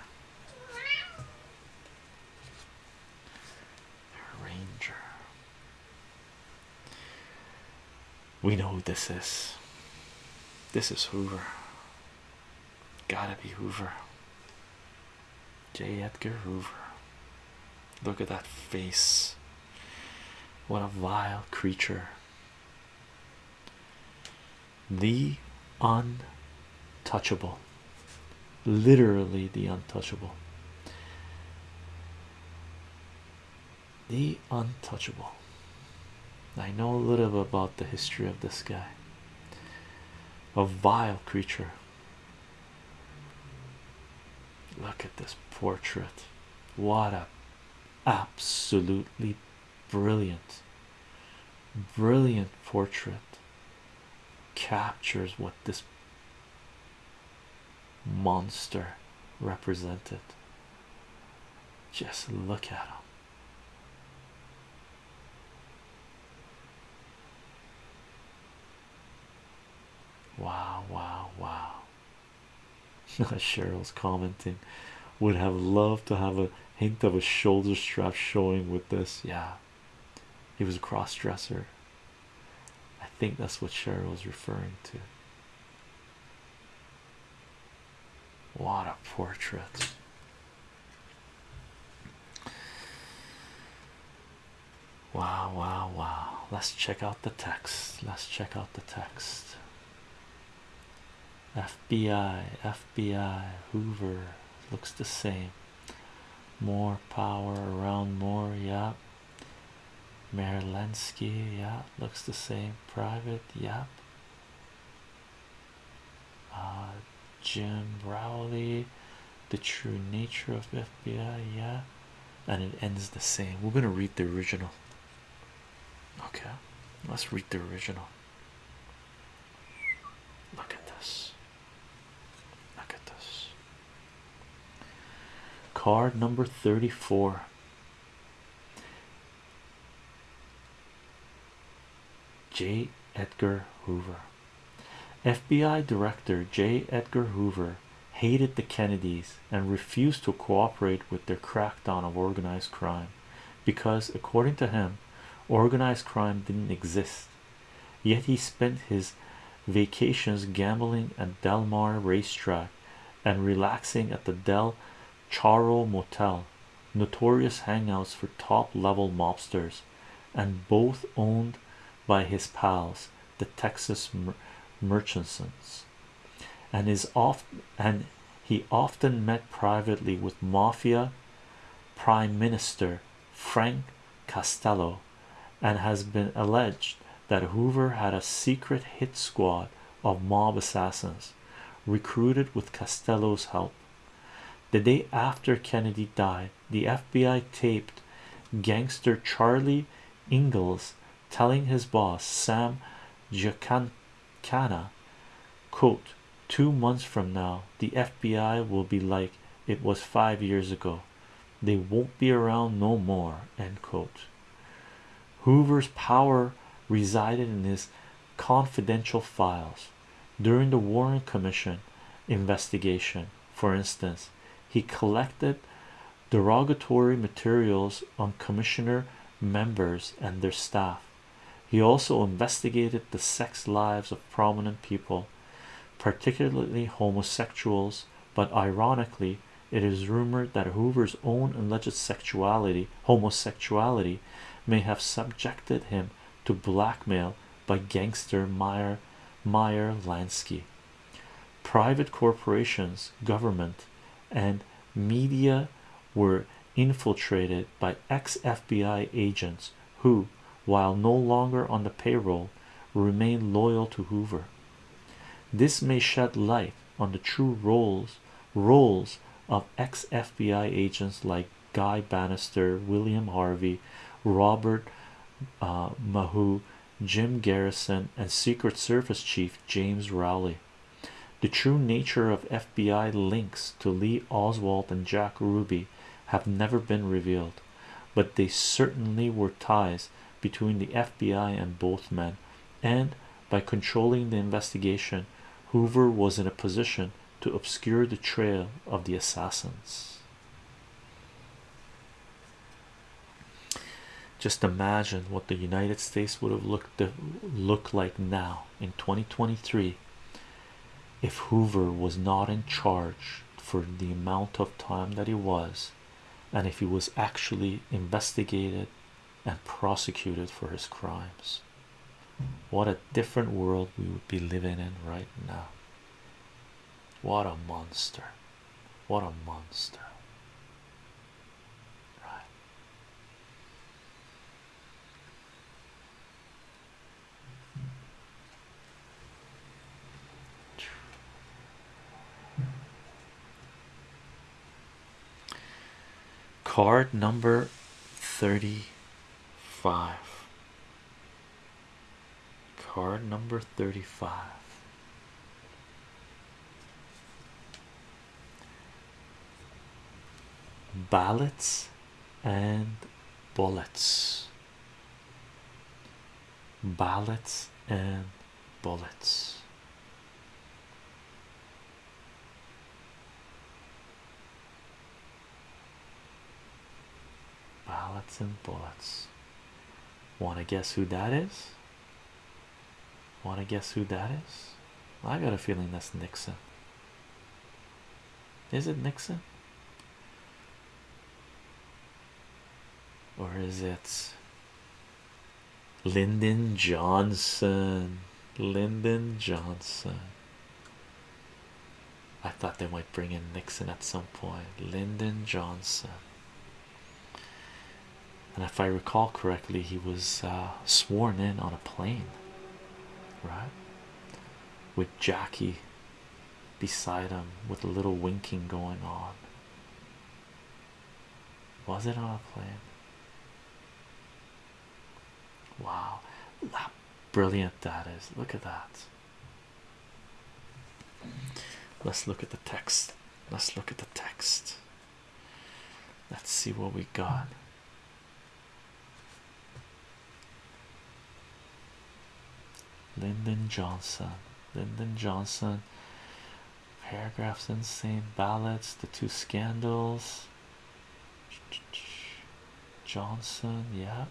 We know who this is. This is Hoover. Gotta be Hoover. J. Edgar Hoover. Look at that face. What a vile creature. The untouchable. Literally, the untouchable. The untouchable. I know a little about the history of this guy, a vile creature. Look at this portrait. What a absolutely brilliant, brilliant portrait captures what this monster represented. Just look at him. Wow, wow, wow. (laughs) Cheryl's commenting would have loved to have a hint of a shoulder strap showing with this. Yeah, he was a cross dresser. I think that's what Cheryl was referring to. What a portrait! Wow, wow, wow. Let's check out the text. Let's check out the text. FBI, FBI, Hoover looks the same. More power around more, yeah. Marilensky, yeah, looks the same. Private, yeah. Uh, Jim Rowley, the true nature of FBI, yeah, and it ends the same. We're gonna read the original. Okay, let's read the original. Look at this. Look at this. Card number 34. J. Edgar Hoover. FBI Director J. Edgar Hoover hated the Kennedys and refused to cooperate with their crackdown of organized crime because, according to him, organized crime didn't exist. Yet he spent his vacations gambling at Del Mar racetrack and relaxing at the Del Charro Motel, notorious hangouts for top level mobsters, and both owned by his pals, the Texas mer Merchants, and is off and he often met privately with mafia prime minister Frank Costello, and has been alleged that Hoover had a secret hit squad of mob assassins recruited with Costello's help. The day after Kennedy died, the FBI taped gangster Charlie Ingalls telling his boss Sam Giancana, quote, two months from now, the FBI will be like it was five years ago. They won't be around no more, end quote. Hoover's power resided in his confidential files. During the Warren Commission investigation, for instance, he collected derogatory materials on commissioner members and their staff. He also investigated the sex lives of prominent people, particularly homosexuals, but ironically, it is rumored that Hoover's own alleged sexuality, homosexuality, may have subjected him to blackmail by gangster Meyer Meyer Lansky. Private corporations, government, and media were infiltrated by ex-FBI agents who, while no longer on the payroll, remained loyal to Hoover. This may shed light on the true roles roles of ex-FBI agents like Guy Banister, William Harvey, Robert uh, Maheu, Jim Garrison, and Secret Service Chief James Rowley. The true nature of FBI links to Lee Oswald and Jack Ruby have never been revealed, but they certainly were ties between the FBI and both men, and by controlling the investigation, Hoover was in a position to obscure the trail of the assassins. Just imagine what the United States would have looked look like now in 2023 if Hoover was not in charge for the amount of time that he was, and if he was actually investigated and prosecuted for his crimes. What a different world we would be living in right now. What a monster! What a monster! Right. Card number 35 card number 35 ballots and bullets. Ballots and bullets ballots and bullets want to guess who that is want to guess who that is I got a feeling that's Nixon is it Nixon or is it Lyndon Johnson? Lyndon Johnson. I thought they might bring in Nixon at some point. Lyndon Johnson. And if I recall correctly, he was uh, sworn in on a plane, right? With Jackie beside him with a little winking going on. Was it on a plane? Wow, how brilliant that is! Look at that. Let's look at the text. Let's look at the text. Let's see what we got. Lyndon Johnson, Lyndon Johnson, paragraphs insane ballots, the two scandals. Johnson, yeah,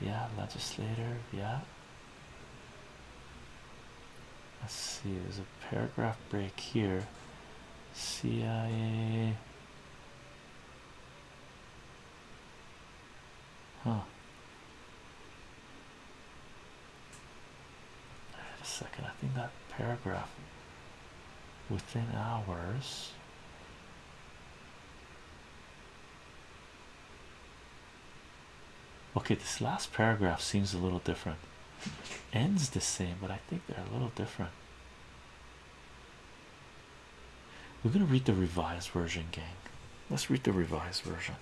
yeah, legislator, yeah. Let's see, there's a paragraph break here. CIA, huh? A second, I think that paragraph within hours. Okay, this last paragraph seems a little different. Ends the same, but I think they're a little different. We're going to read the revised version, gang. Let's read the revised version.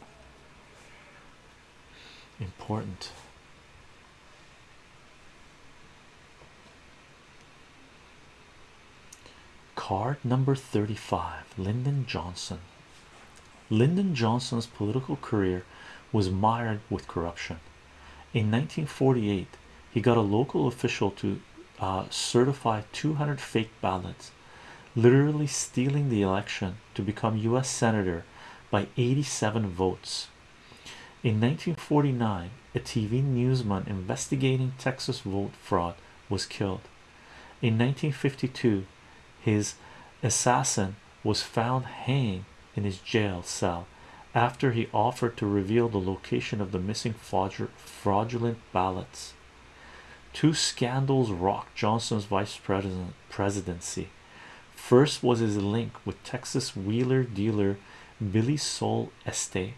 Important. Card number 35 Lyndon Johnson. Lyndon Johnson's political career was mired with corruption. In 1948, he got a local official to uh, certify 200 fake ballots, literally stealing the election to become U.S. Senator by 87 votes. In 1949, a TV newsman investigating Texas vote fraud was killed. In 1952, his assassin was found hanging in his jail cell after he offered to reveal the location of the missing fraudulent ballots. Two scandals rocked Johnson's vice president presidency. First was his link with Texas wheeler dealer Billie Sol Estes,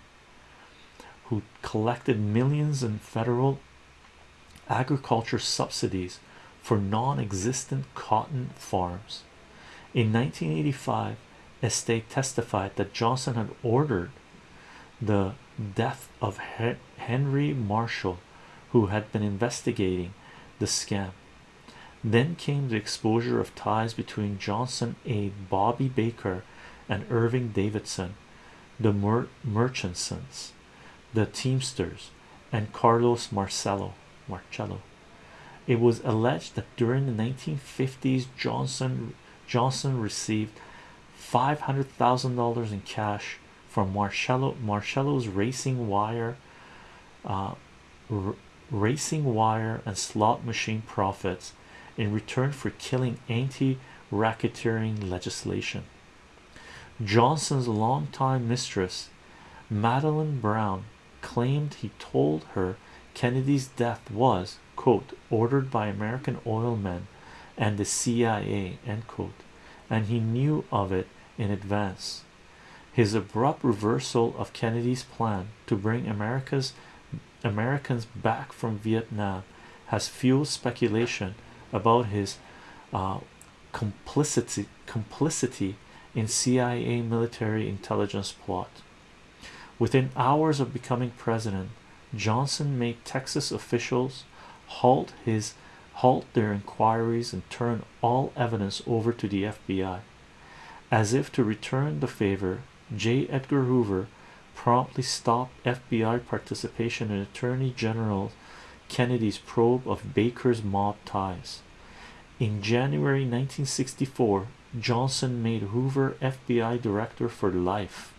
who collected millions in federal agriculture subsidies for non-existent cotton farms. In 1985, Estes testified that Johnson had ordered the death of Henry Marshall, who had been investigating the scam. Then came the exposure of ties between Johnson A. Bobby Baker and Irving Davidson, the Mer Murchisons, the Teamsters, and Carlos Marcello. Marcello. It was alleged that during the 1950s, Johnson Johnson received five hundred thousand dollars in cash from Marcello Marcello's racing wire uh, racing wire and slot machine profits in return for killing anti-racketeering legislation. Johnson's longtime mistress, Madeline Brown, claimed he told her Kennedy's death was, quote, ordered by American oil men and the CIA, end quote, and he knew of it in advance. His abrupt reversal of Kennedy's plan to bring America's Americans back from Vietnam has fueled speculation about his uh, complicity complicity in CIA military intelligence plot. Within hours of becoming president, Johnson made Texas officials halt his halt their inquiries and turn all evidence over to the FBI. As if to return the favor, J. Edgar Hoover promptly stopped FBI participation in Attorney General Kennedy's probe of Baker's mob ties. In January 1964, Johnson made Hoover FBI director for life.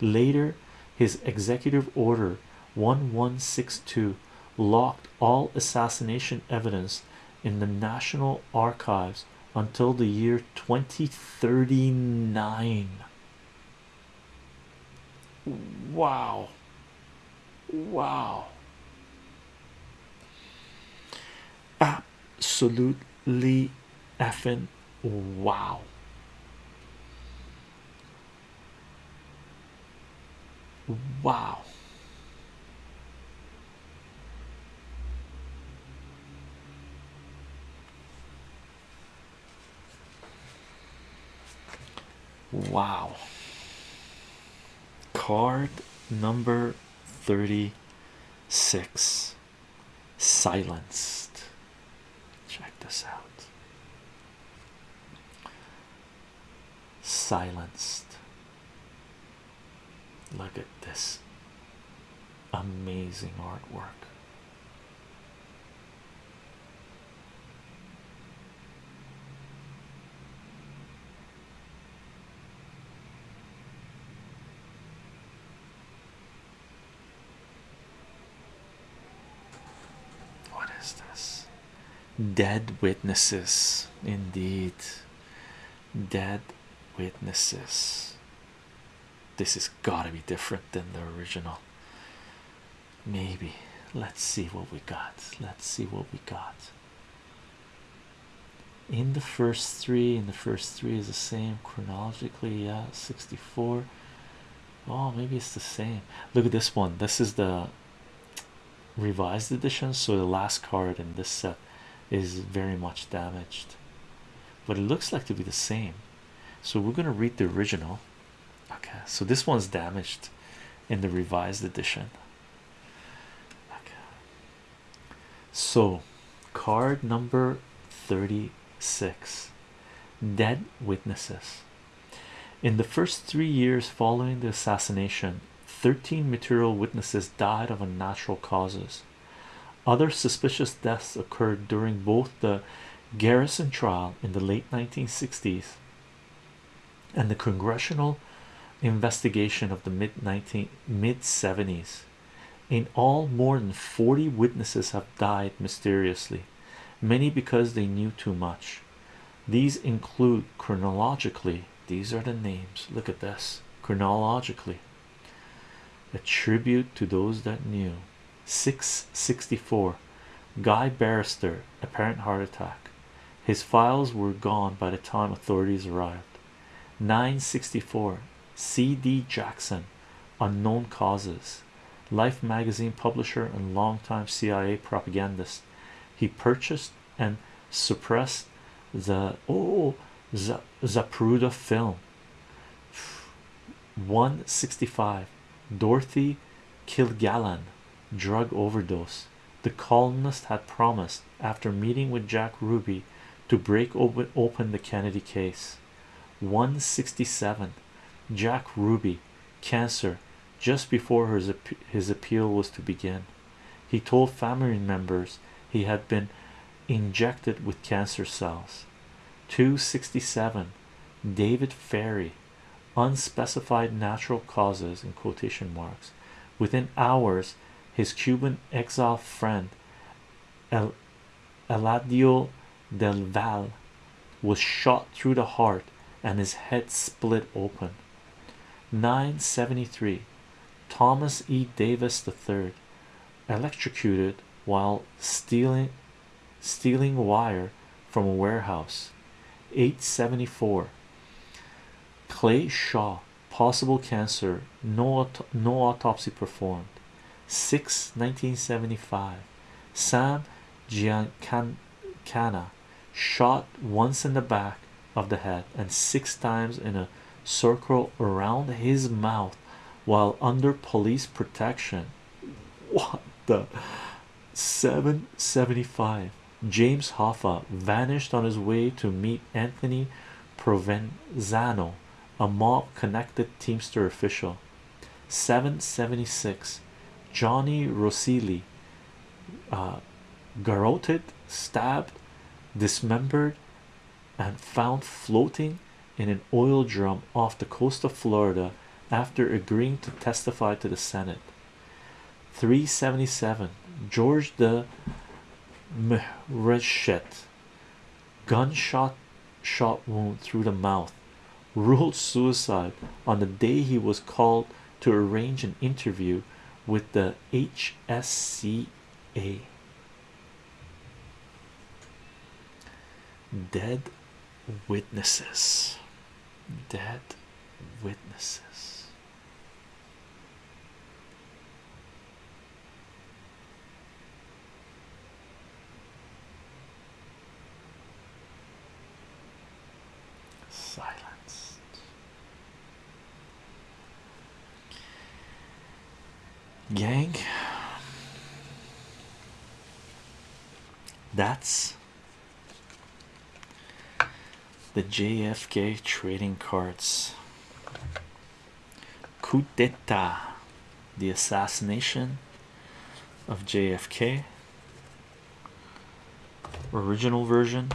Later, his executive order 1162 locked all assassination evidence in the National Archives until the year 2039. Wow. Wow. Absolutely effing wow. Wow. Wow. Card number 36 silenced. Check this out. Silenced. Look at this amazing artwork. What is this? Dead witnesses, indeed. Dead witnesses. This has got to be different than the original. Maybe. Let's see what we got. Let's see what we got. In the first three, in the first three is the same chronologically. Yeah, 64. Oh, maybe it's the same. Look at this one. This is the revised edition, so the last card in this set is very much damaged, but it looks like to be the same. So we're going to read the original. Okay, so this one's damaged in the revised edition. Okay, so card number 36 Dead Witnesses. In the first three years following the assassination, 13 material witnesses died of unnatural causes. Other suspicious deaths occurred during both the Garrison trial in the late 1960s and the congressional investigation of the mid 19 mid 70s. In all, more than 40 witnesses have died mysteriously, many because they knew too much. These include chronologically, these are the names. Look at this chronologically a tribute to those that knew 664 guy Banister apparent heart attack. His files were gone by the time authorities arrived. 964 cd jackson unknown causes. Life magazine publisher and longtime cia propagandist. He purchased and suppressed the oh zapruder film. 165 Dorothy Kilgallen drug overdose the columnist had promised after meeting with Jack Ruby to break open, open the Kennedy case. 167 Jack Ruby cancer just before his, his appeal was to begin. He told family members he had been injected with cancer cells. 267 David Ferrie unspecified natural causes in quotation marks within hours his Cuban exile friend El Eladio del Val was shot through the heart and his head split open. 973 Thomas E. Davis III electrocuted while stealing stealing wire from a warehouse. 874 Clay Shaw possible cancer no no autopsy performed 6 1975 Sam Giancana shot once in the back of the head and six times in a circle around his mouth while under police protection. What the 775 James Hoffa vanished on his way to meet Anthony Provenzano, a mob connected Teamster official. 776 Johnny Roselli uh, garroted, stabbed, dismembered, and found floating in an oil drum off the coast of Florida after agreeing to testify to the Senate. 377 George de Mohrenschildt gunshot shot wound through the mouth ruled suicide on the day he was called to arrange an interview with the HSCA dead witnesses. Dead witnesses silenced gang. That's the JFK trading cards. Coup d'etat the assassination of JFK original version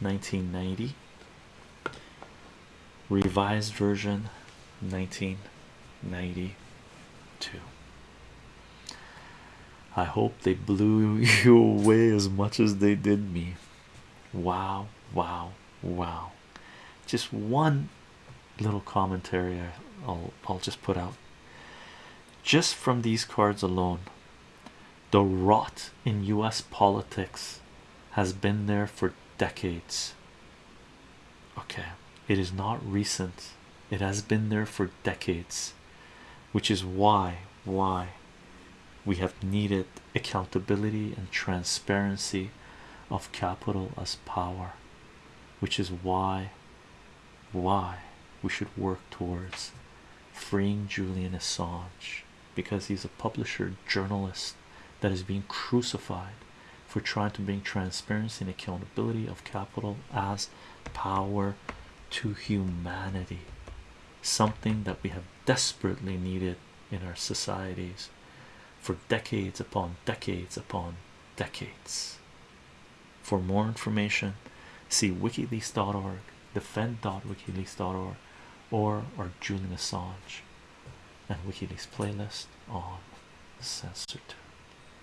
1990 revised version 1992 I hope they blew (laughs) you away as much as they did me. Wow wow wow. Just one little commentary I'll I'll just put out. Just from these cards alone the rot in US politics has been there for decades. Okay it is not recent. It has been there for decades which is why why we have needed accountability and transparency of capital as power which is why why we should work towards freeing Julian Assange because he's a publisher journalist that is being crucified for trying to bring transparency and accountability of capital as power to humanity something that we have desperately needed in our societies for decades upon decades upon decades. For more information see wikileaks.org defend.wikileaks.org or our Julian Assange and WikiLeaks playlist on censored